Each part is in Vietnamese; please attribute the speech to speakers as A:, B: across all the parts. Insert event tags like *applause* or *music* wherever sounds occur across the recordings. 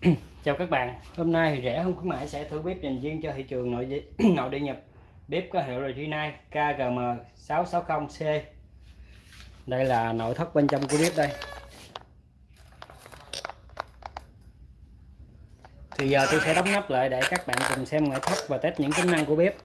A: *clears throat* chào các bạn. Hôm nay thì rẻ không khuyến mãi sẽ thử bếp dành riêng cho thị trường nội địa, *clears throat* nội địa nhập bếp có hiệu là Rinnai KGM 660C đây là nội thất bên trong của bếp đây. Thì giờ tôi sẽ đóng nắp lại để các bạn cùng xem ngoại thất và test những tính năng của bếp.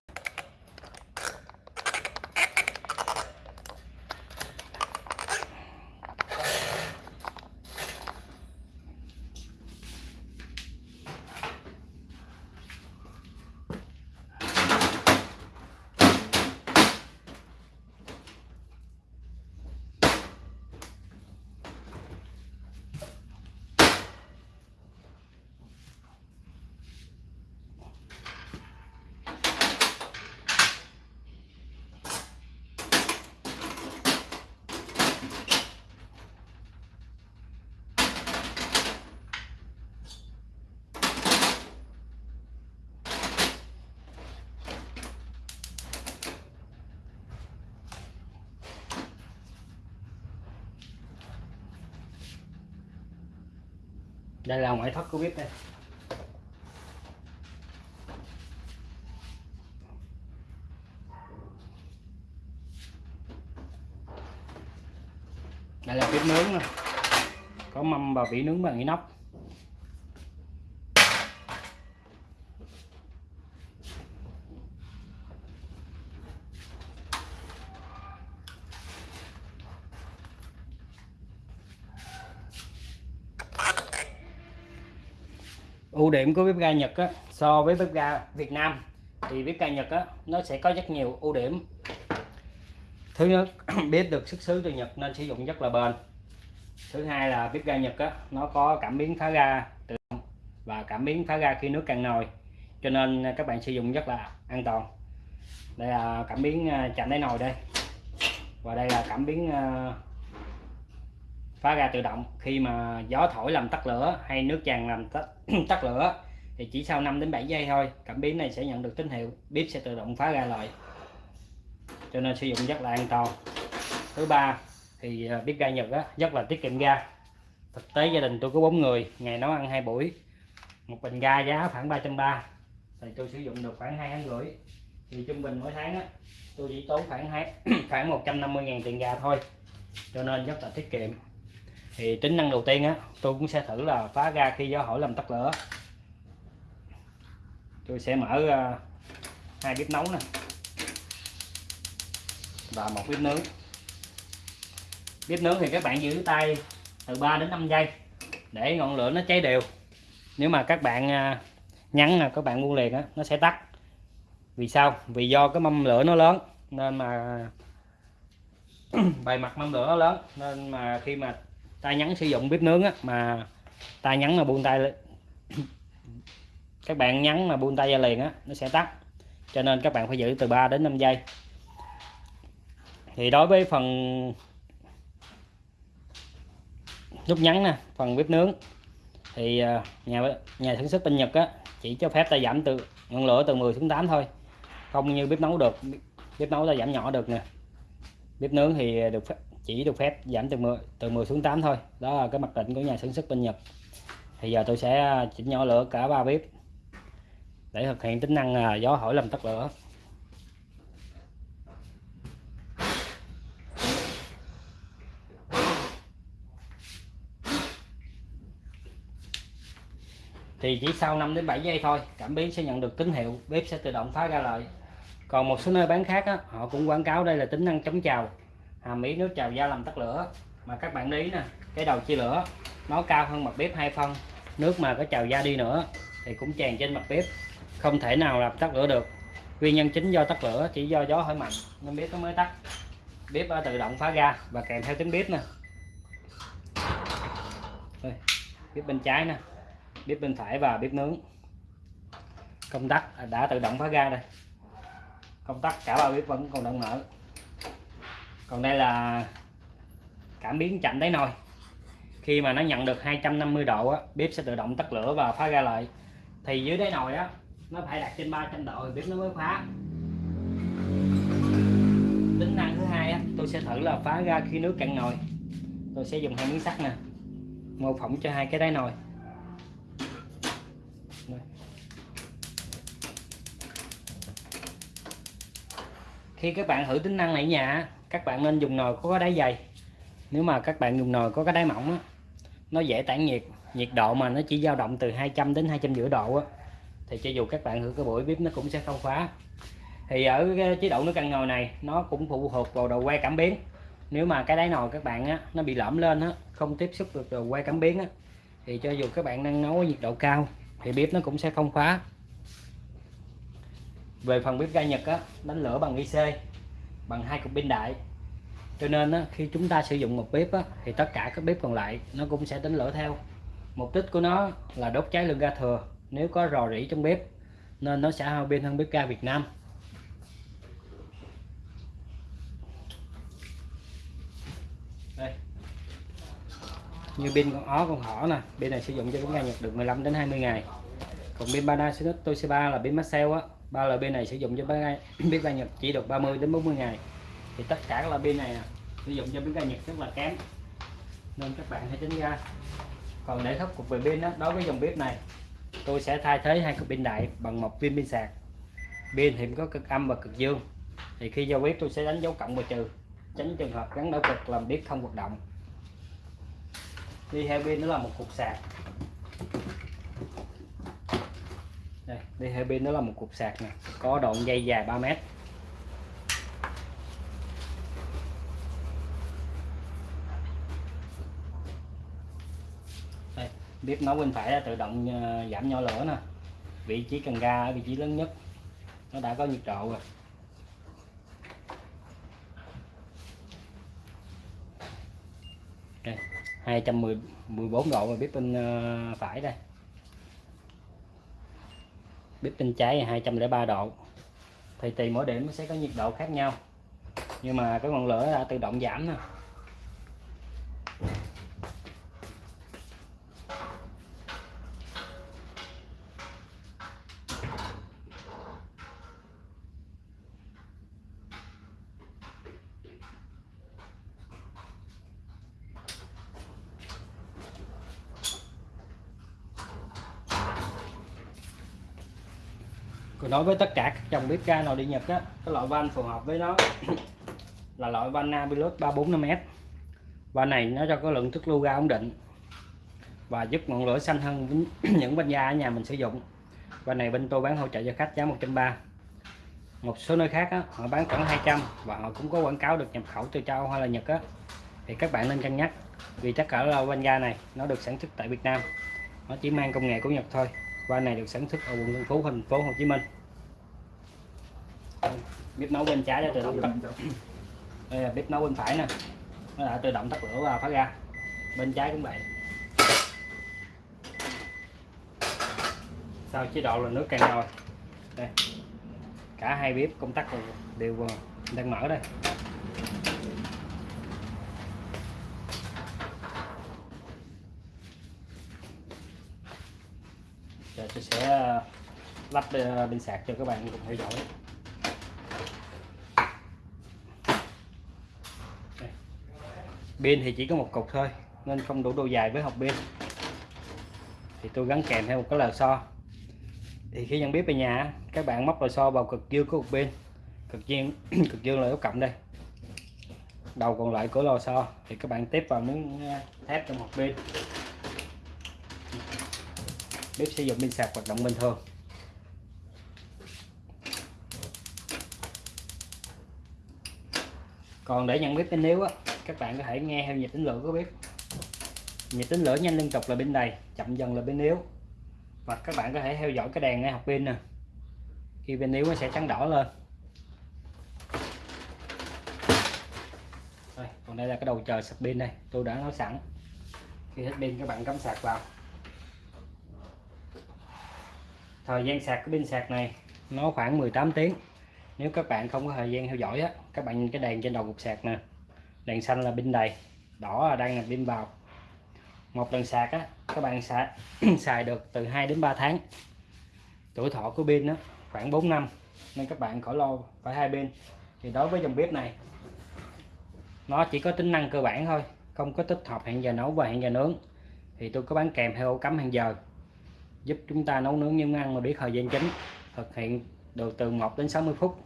A: Đây là ngoại thất của bếp đây. Đây là bếp nướng nè. Có mâm và vỉ nướng bằng inox ưu điểm của bếp ga Nhật á, so với bếp ga Việt Nam thì bếp ga Nhật á, nó sẽ có rất nhiều ưu điểm. Thứ nhất *clears throat* bếp được xuất xứ từ Nhật nên sử dụng rất là bền. Thứ hai là bếp ga Nhật á, nó có cảm biến phá ga tự động và cảm biến phá ga khi nước cạn nồi cho nên các bạn sử dụng rất là an toàn. Đây là cảm biến à, chạm đáy nồi đây. Và đây là cảm biến à, phá ra tự động. Khi mà gió thổi làm tắt lửa hay nước tràn làm tắt, *clears throat* tắt lửa thì chỉ sau 5 đến 7 giây thôi cảm biến này sẽ nhận được tín hiệu bếp sẽ tự động phá ra lại. Cho nên sử dụng rất là an toàn. Thứ ba thì à, bếp ga Nhật á, rất là tiết kiệm ga. Thực tế gia đình tôi có bốn người ngày nấu ăn hai buổi một bình ga giá khoảng 330 thì tôi sử dụng được khoảng hai tháng rưỡi. Thì trung bình mỗi tháng á, tôi chỉ tốn khoảng hai *clears throat* khoảng 150 ngàn tiền ga thôi. Cho nên rất là tiết kiệm thì tính năng đầu tiên á tôi cũng sẽ thử là phá ra khi gió hỏi làm tắt lửa. Tôi sẽ mở uh, hai bếp nấu nè. Và một bếp nướng. Bếp nướng thì các bạn giữ tay từ 3 đến 5 giây để ngọn lửa nó cháy đều. Nếu mà các bạn uh, nhắn là các bạn buông liền á nó sẽ tắt. Vì sao? Vì do cái mâm lửa nó lớn nên mà *clears throat* bề mặt mâm lửa nó lớn nên mà khi mà tay nhắn sử dụng bếp nướng á, mà tay nhắn mà buông tay *coughs* các bạn nhắn mà buông tay ra liền á nó sẽ tắt. Cho nên các bạn phải giữ từ 3 đến 5 giây. Thì đối với phần nút nhắn nè phần bếp nướng thì à, nhà nhà sản xuất bên Nhật á chỉ cho phép ta giảm từ ngọn lửa từ 10 xuống 8 thôi. Không như bếp nấu được bếp nấu ta giảm nhỏ được nè. Bếp nướng thì được phép chỉ được phép giảm từ 10 từ 10 xuống 8 thôi. Đó là cái mặc định của nhà sản xuất bên Nhật. Thì giờ tôi sẽ chỉnh nhỏ lửa cả ba bếp để thực hiện tính năng à, gió hỏi làm tắt lửa. Thì chỉ sau 5 đến 7 giây thôi cảm biến sẽ nhận được tín hiệu bếp sẽ tự động phá ra lại. Còn một số nơi bán khác á, họ cũng quảng cáo đây là tính năng chống trào hàm ý nước trào da làm tắt lửa. Mà các bạn ý nè cái đầu chia lửa nó cao hơn mặt bếp hai phân. Nước mà có trào da đi nữa thì cũng tràn trên mặt bếp không thể nào làm tắt lửa được. Nguyên nhân chính do tắt lửa chỉ do gió hơi mạnh nên bếp nó mới tắt. Bếp tự động phá ra và kèm theo tiếng bếp nè. Đây, bếp bên trái nè bếp bên phải và bếp nướng. Công tắc à, đã tự động phá ra đây. Công tắc cả ba bếp vẫn còn đang mở còn đây là cảm biến chạm đáy nồi. Khi mà nó nhận được 250 độ á, bếp sẽ tự động tắt lửa và phá ra lại. Thì dưới đáy nồi á nó phải đặt trên 300 độ thì bếp nó mới phá. Tính năng thứ hai á, tôi sẽ thử là phá ra khi nước cạn nồi. Tôi sẽ dùng hai miếng sắt nè mô phỏng cho hai cái đáy nồi. Khi các bạn thử tính năng này nhà các bạn nên dùng nồi có cái đáy dày. Nếu mà các bạn dùng nồi có cái đáy mỏng á, nó dễ tản nhiệt. Nhiệt độ mà nó chỉ dao động từ 200 đến 200 rưỡi độ á, thì cho dù các bạn thử cái buổi bếp nó cũng sẽ không khóa. Thì ở cái chế độ nước căn nồi này nó cũng phụ thuộc vào đầu que cảm biến. Nếu mà cái đáy nồi các bạn á, nó bị lõm lên á, không tiếp xúc được đầu que cảm biến á, thì cho dù các bạn đang nấu ở nhiệt độ cao thì bếp nó cũng sẽ không khóa. Về phần bếp ga Nhật á, đánh lửa bằng IC bằng hai cục pin đại. Cho nên á, khi chúng ta sử dụng một bếp á, thì tất cả các bếp còn lại nó cũng sẽ đánh lửa theo. Mục đích của nó là đốt cháy lượng ga thừa. Nếu có rò rỉ trong bếp nên nó sẽ hao pin hơn bếp ga Việt Nam. Đây. Như pin con ó con thỏ nè pin này sử dụng cho bếp ga Nhật được 15 đến 20 ngày. Còn pin Panasonic Toshiba là pin Maxell á ba loại pin này sử dụng cho bếp ga, bếp ga Nhật chỉ được 30 đến 40 ngày. Thì tất cả các loại pin này sử dụng cho bếp ga Nhật rất là kém. Nên các bạn hãy tránh ra. Còn để khắc phục về pin đó, đối với dòng bếp này tôi sẽ thay thế hai cục pin đại bằng một viên pin sạc. Pin thì có cực âm và cực dương. Thì khi giao bếp tôi sẽ đánh dấu cộng và trừ tránh trường hợp gắn đảo cực làm bếp không hoạt động. Đi theo pin nữa là một cục sạc đây đi theo pin đó là một cục sạc nè. Có đoạn dây dài 3 mét. Đây, bếp nấu bên phải tự động ờ, giảm nho lửa nè. Vị trí cần ga ở vị trí lớn nhất. Nó đã có nhiệt độ rồi. Đây 214 độ và bếp bên ờ, phải đây bếp bên trái là 203 độ. Thì tùy mỗi điểm nó sẽ có nhiệt độ khác nhau. Nhưng mà cái ngọn lửa đã tự động giảm nè. Đối với tất cả các dòng bếp ga nào đi Nhật á cái loại van phù hợp với nó *coughs* là loại van Nabilus 345S van này nó cho có lượng thức lưu ga ổn định và giúp ngọn lửa xanh hơn *coughs* những van ga ở nhà mình sử dụng. Van này bên tôi bán hỗ trợ cho khách giá 130 một số nơi khác á, họ bán khoảng 200 và họ cũng có quảng cáo được nhập khẩu từ châu hay là Nhật á. Thì các bạn nên cân nhắc vì tất cả là van ga này nó được sản xuất tại Việt Nam. Nó chỉ mang công nghệ của Nhật thôi. Van này được sản xuất ở quận Tân Phú thành phố Hồ Chí Minh bếp nấu bên trái đã tự động tắt. *coughs* đây là bếp nấu bên phải nè. Nó đã tự động tắt lửa và phát ra bên trái cũng vậy. Sau chế độ là nước cạn nồi đây. Cả hai bếp công tắc đều đang mở đây. Giờ tôi sẽ ờ, lắp ờ, pin sạc cho các bạn cùng theo dõi pin thì chỉ có một cục thôi, nên không đủ độ dài với hộp pin. Thì tôi gắn kèm theo một cái lò xo. Thì khi nhận bếp về nhà, các bạn móc lò xo vào cực dương của hộp pin. Cực dương *clears throat* cực dương là dấu cộng đây. Đầu còn lại của lò xo. Thì các bạn tiếp vào miếng ờ, thép trong hộp pin. Bếp sử dụng pin sạc hoạt động bình thường. Còn để nhận bếp pin yếu á các bạn có thể nghe theo nhịp tính lửa của bếp. Nhịp tính lửa nhanh liên tục là bên đầy chậm dần là bên yếu. Và các bạn có thể theo dõi cái đèn ngay học pin nè. Khi bên yếu nó sẽ trắng đỏ lên. Đây, còn đây là cái đầu chờ sạc pin đây. Tôi đã nói sẵn. Khi hết pin các bạn cắm sạc vào. Thời gian sạc cái pin sạc này nó khoảng 18 tiếng. Nếu các bạn không có thời gian theo dõi á các bạn nhìn cái đèn trên đầu cục sạc nè đèn xanh là pin đầy, đỏ là đang là pin vào. Một lần sạc á, các bạn xài *clears throat* xài được từ 2 đến 3 tháng. Tuổi thọ của pin đó khoảng 4 năm, nên các bạn khỏi lo phải hai pin. Thì đối với dòng bếp này, nó chỉ có tính năng cơ bản thôi, không có tích hợp hẹn giờ nấu và hẹn giờ nướng. Thì tôi có bán kèm theo ổ cắm hẹn giờ, giúp chúng ta nấu nướng những ăn mà biết thời gian chính, thực hiện được từ 1 đến 60 phút.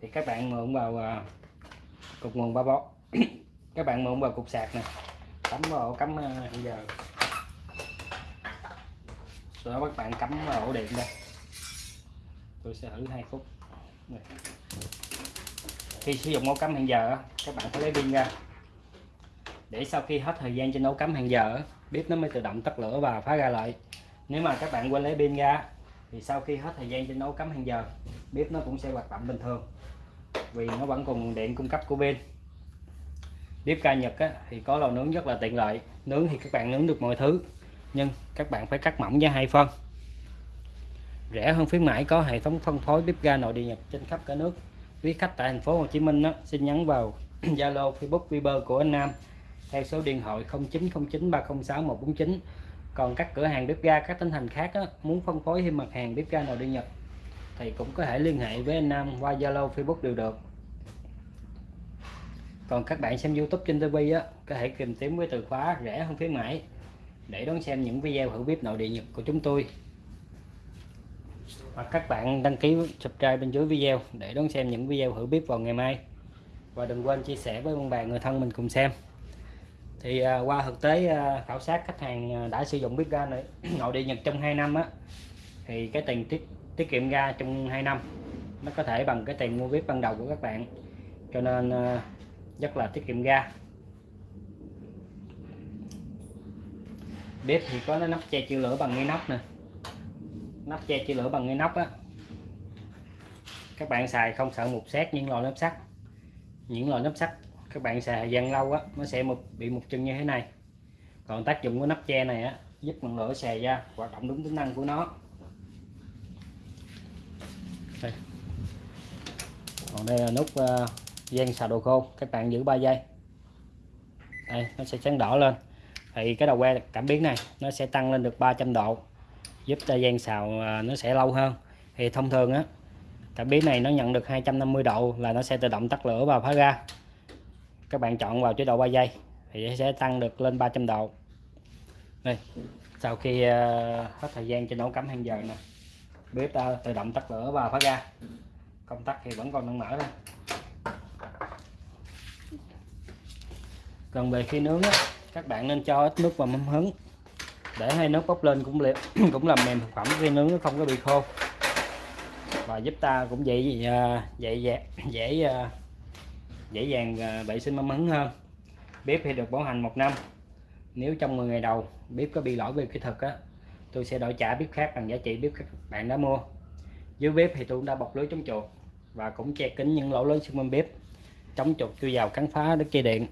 A: Thì các bạn mượn vào à, cục nguồn ba bó. *coughs* các bạn mượn vào cục sạc này cắm vào ổ cắm ờ, à, hẹn giờ. Rồi đó các bạn cắm vào ổ điện đây. Tôi sẽ thử 2 phút. Này. khi sử dụng ổ cắm hẹn giờ các bạn phải lấy pin ra. Để sau khi hết thời gian trên ổ cắm hẹn giờ bếp nó mới tự động tắt lửa và phá ra lại. Nếu mà các bạn quên lấy pin ra thì sau khi hết thời gian trên ổ cắm hẹn giờ bếp nó cũng sẽ hoạt động bình thường. Vì nó vẫn còn điện cung cấp của pin bếp ga Nhật á, thì có lò nướng rất là tiện lợi. Nướng thì các bạn nướng được mọi thứ nhưng các bạn phải cắt mỏng ra hai phân. Rẻ hơn khuyến mãi có hệ thống phân phối bếp ga nội địa Nhật trên khắp cả nước. Quý khách tại thành phố Hồ Chí Minh á, xin nhắn vào *clears throat* Zalo Facebook Viber của anh Nam theo số điện thoại 0909 306 149 còn các cửa hàng bếp ga các tỉnh thành khác á, muốn phân phối thêm mặt hàng bếp ga nội địa Nhật thì cũng có thể liên hệ với anh Nam qua Zalo Facebook đều được còn các bạn xem YouTube trên TV á có thể tìm kiếm với từ khóa rẻ hơn khuyến mãi để đón xem những video thử bếp nội địa Nhật của chúng tôi. Hoặc các bạn đăng ký subscribe bên dưới video để đón xem những video thử bếp vào ngày mai. Và đừng quên chia sẻ với bạn bè người thân mình cùng xem. Thì à, qua thực tế à, khảo sát khách hàng à, đã sử dụng bếp ga này *coughs* nội địa Nhật trong 2 năm á thì cái tiền tiết tiết kiệm ga trong 2 năm nó có thể bằng cái tiền mua bếp ban đầu của các bạn. Cho nên à, rất là tiết kiệm ga. Bếp thì có nắp che chữ lửa bằng inox nè. Nắp che chữ lửa bằng inox á. Các bạn xài không sợ mục xét những loại nắp sắt. Những loại nắp sắt các bạn xài thời gian lâu á nó sẽ một bị mục chân như thế này. Còn tác dụng của nắp che này á giúp ngọn lửa xè ra hoạt động đúng tính năng của nó. Đây. còn đây là nút uh, gian xào đồ khô các bạn giữ 3 giây. Đây, nó sẽ sáng đỏ lên. Thì cái đầu que cảm biến này, nó sẽ tăng lên được 300 độ, giúp cho gian xào à, nó sẽ lâu hơn. Thì thông thường á, cảm biến này nó nhận được 250 độ là nó sẽ tự động tắt lửa và phá ra. Các bạn chọn vào chế độ 3 giây, thì sẽ tăng được lên 300 độ. Đây, sau khi à, hết thời gian cho nấu cắm hàng giờ nè. Bếp ta tự động tắt lửa và phá ra. Công tắc thì vẫn còn đang mở thôi. Còn về khi nướng á, các bạn nên cho ít nước vào mâm hứng để hai nước bốc lên cũng liệt *clears throat* cũng làm mềm thực phẩm khi nướng nó không có bị khô. Và giúp ta cũng à, dễ dễ dễ dễ, dễ dàng à, vệ sinh mâm hứng hơn. Bếp thì được bảo hành một năm. Nếu trong 10 ngày đầu bếp có bị lỗi về kỹ thuật á tôi sẽ đổi trả bếp khác bằng giá trị bếp các bạn đã mua. Dưới bếp thì tôi cũng đã bọc lưới chống chuột và cũng che kín những lỗ lớn xung quanh bếp chống chuột chui vào cắn phá đất dây điện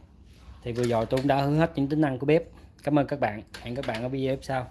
A: thì vừa rồi tôi cũng đã hướng hết những tính năng của bếp. Cảm ơn các bạn. Hẹn các bạn ở video tiếp sau.